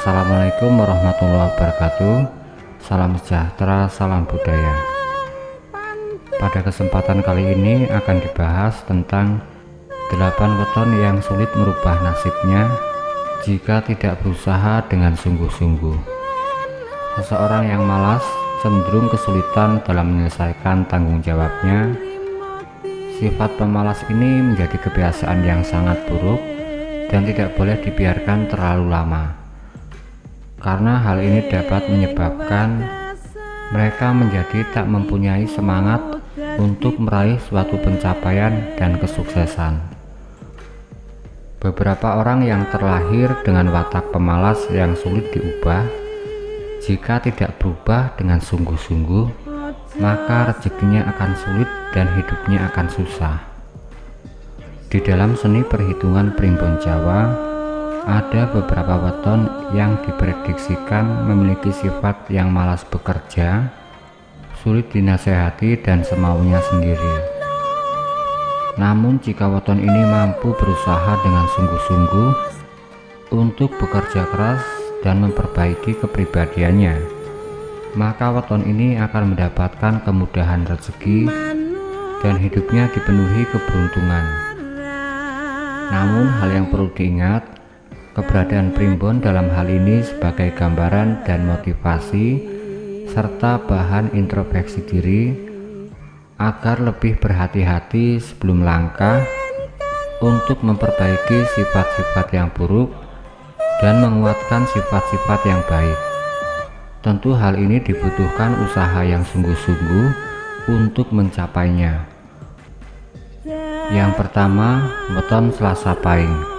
Assalamualaikum warahmatullahi wabarakatuh. Salam sejahtera, salam budaya. Pada kesempatan kali ini akan dibahas tentang 8 weton yang sulit merubah nasibnya jika tidak berusaha dengan sungguh-sungguh. Seseorang yang malas cenderung kesulitan dalam menyelesaikan tanggung jawabnya. Sifat pemalas ini menjadi kebiasaan yang sangat buruk dan tidak boleh dibiarkan terlalu lama karena hal ini dapat menyebabkan mereka menjadi tak mempunyai semangat untuk meraih suatu pencapaian dan kesuksesan. Beberapa orang yang terlahir dengan watak pemalas yang sulit diubah, jika tidak berubah dengan sungguh-sungguh, maka rezekinya akan sulit dan hidupnya akan susah. Di dalam seni perhitungan primbon Jawa, ada beberapa weton yang diprediksikan memiliki sifat yang malas bekerja, sulit dinasehati dan semaunya sendiri. Namun jika weton ini mampu berusaha dengan sungguh-sungguh untuk bekerja keras dan memperbaiki kepribadiannya, maka weton ini akan mendapatkan kemudahan rezeki dan hidupnya dipenuhi keberuntungan. Namun hal yang perlu diingat, Keberadaan primbon dalam hal ini sebagai gambaran dan motivasi serta bahan introspeksi diri agar lebih berhati-hati sebelum langkah untuk memperbaiki sifat-sifat yang buruk dan menguatkan sifat-sifat yang baik. Tentu hal ini dibutuhkan usaha yang sungguh-sungguh untuk mencapainya. Yang pertama, weton Selasa Pahing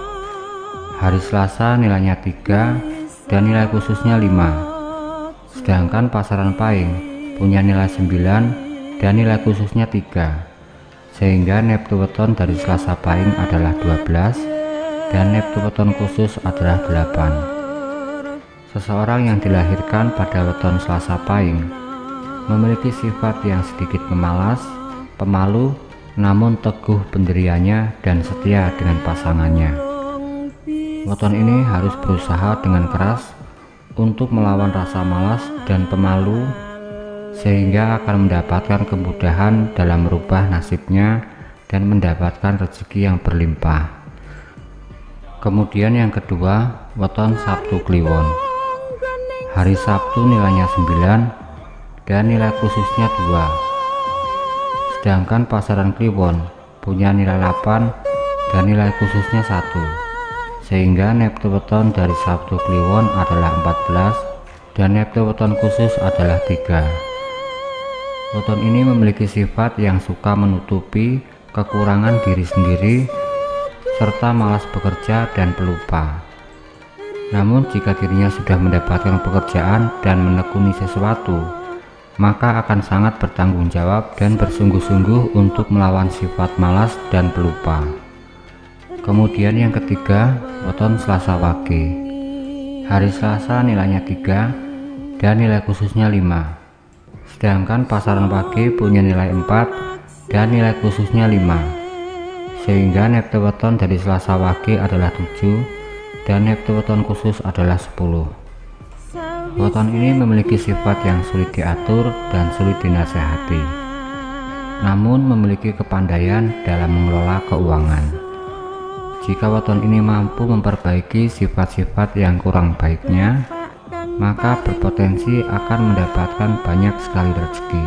hari Selasa nilainya 3 dan nilai khususnya 5 sedangkan pasaran Pahing punya nilai 9 dan nilai khususnya 3 sehingga neptu weton dari Selasa Pahing adalah 12 dan neptu weton khusus adalah 8 seseorang yang dilahirkan pada weton Selasa Pahing memiliki sifat yang sedikit pemalas, pemalu, namun teguh pendiriannya dan setia dengan pasangannya. Weton ini harus berusaha dengan keras untuk melawan rasa malas dan pemalu sehingga akan mendapatkan kemudahan dalam merubah nasibnya dan mendapatkan rezeki yang berlimpah. Kemudian yang kedua, weton Sabtu Kliwon. Hari Sabtu nilainya 9 dan nilai khususnya 2. Sedangkan pasaran Kliwon punya nilai 8 dan nilai khususnya 1 sehingga neptu weton dari Sabtu Kliwon adalah 14 dan neptu weton khusus adalah 3 weton ini memiliki sifat yang suka menutupi kekurangan diri sendiri serta malas bekerja dan pelupa. Namun jika dirinya sudah mendapatkan pekerjaan dan menekuni sesuatu maka akan sangat bertanggung jawab dan bersungguh-sungguh untuk melawan sifat malas dan pelupa kemudian yang ketiga weton Selasa Wage. Hari Selasa nilainya 3 dan nilai khususnya 5 sedangkan pasaran Wage punya nilai 4 dan nilai khususnya 5 sehingga neptu weton dari Selasa Wage adalah 7 dan neptu weton khusus adalah 10 weton ini memiliki sifat yang sulit diatur dan sulit dinasehati namun memiliki kepandaian dalam mengelola keuangan jika weton ini mampu memperbaiki sifat-sifat yang kurang baiknya, maka berpotensi akan mendapatkan banyak sekali rezeki.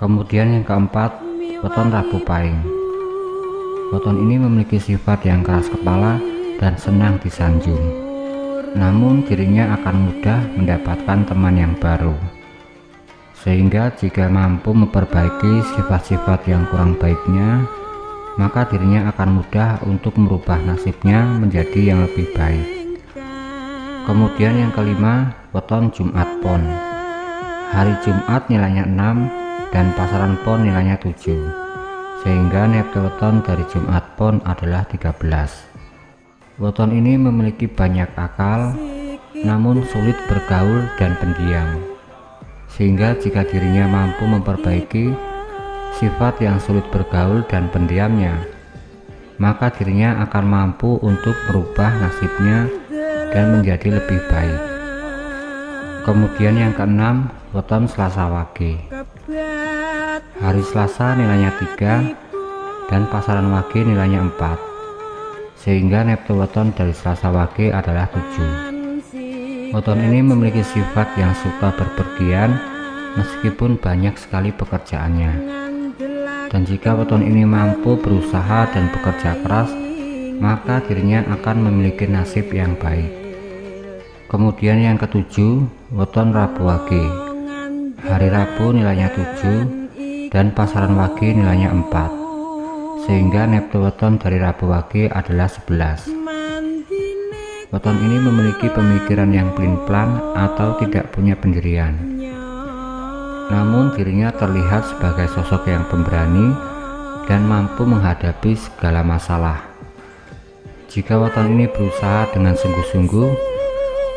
Kemudian yang keempat, weton Rabu Pahing. Weton ini memiliki sifat yang keras kepala dan senang disanjung. Namun dirinya akan mudah mendapatkan teman yang baru. Sehingga jika mampu memperbaiki sifat-sifat yang kurang baiknya, maka dirinya akan mudah untuk merubah nasibnya menjadi yang lebih baik. Kemudian yang kelima, weton Jumat Pon. Hari Jumat nilainya 6 dan pasaran pon nilainya 7. Sehingga neptu weton dari Jumat Pon adalah 13. Weton ini memiliki banyak akal, namun sulit bergaul dan pendiam. Sehingga jika dirinya mampu memperbaiki sifat yang sulit bergaul dan pendiamnya, maka dirinya akan mampu untuk merubah nasibnya dan menjadi lebih baik. Kemudian yang keenam, weton Selasa Wage. Hari Selasa nilainya 3 dan pasaran Wage nilainya 4. Sehingga neptu weton dari Selasa Wage adalah 7. Weton ini memiliki sifat yang suka berpergian meskipun banyak sekali pekerjaannya. Dan jika weton ini mampu berusaha dan bekerja keras, maka dirinya akan memiliki nasib yang baik. Kemudian yang ketujuh, weton Rabu Wage. Hari Rabu nilainya 7 dan pasaran Wage nilainya 4. Sehingga neptu weton dari Rabu Wage adalah 11. Weton ini memiliki pemikiran yang pelin-pelan atau tidak punya pendirian. Namun dirinya terlihat sebagai sosok yang pemberani dan mampu menghadapi segala masalah. Jika weton ini berusaha dengan sungguh-sungguh,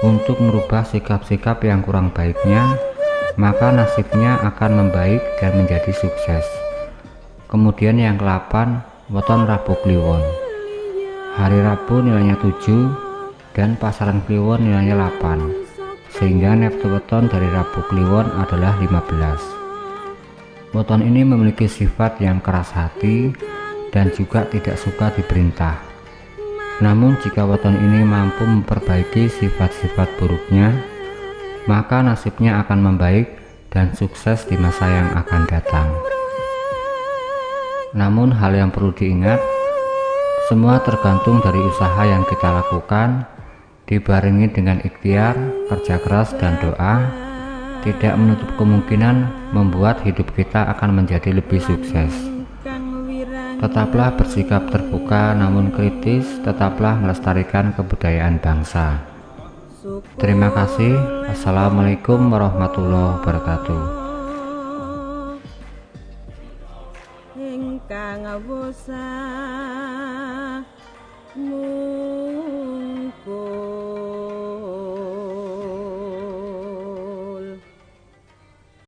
untuk merubah sikap-sikap yang kurang baiknya, maka nasibnya akan membaik dan menjadi sukses. Kemudian yang ke-8, weton Rabu Kliwon. Hari Rabu nilainya 7 dan pasaran Kliwon nilainya 8, sehingga neptu weton dari Rabu Kliwon adalah 15. Weton ini memiliki sifat yang keras hati dan juga tidak suka diperintah. Namun jika weton ini mampu memperbaiki sifat-sifat buruknya, maka nasibnya akan membaik dan sukses di masa yang akan datang. Namun hal yang perlu diingat, semua tergantung dari usaha yang kita lakukan, dibarengi dengan ikhtiar, kerja keras dan doa tidak menutup kemungkinan membuat hidup kita akan menjadi lebih sukses. Tetaplah bersikap terbuka namun kritis tetaplah melestarikan kebudayaan bangsa. Terima kasih. Assalamualaikum warahmatullahi wabarakatuh. Mungkul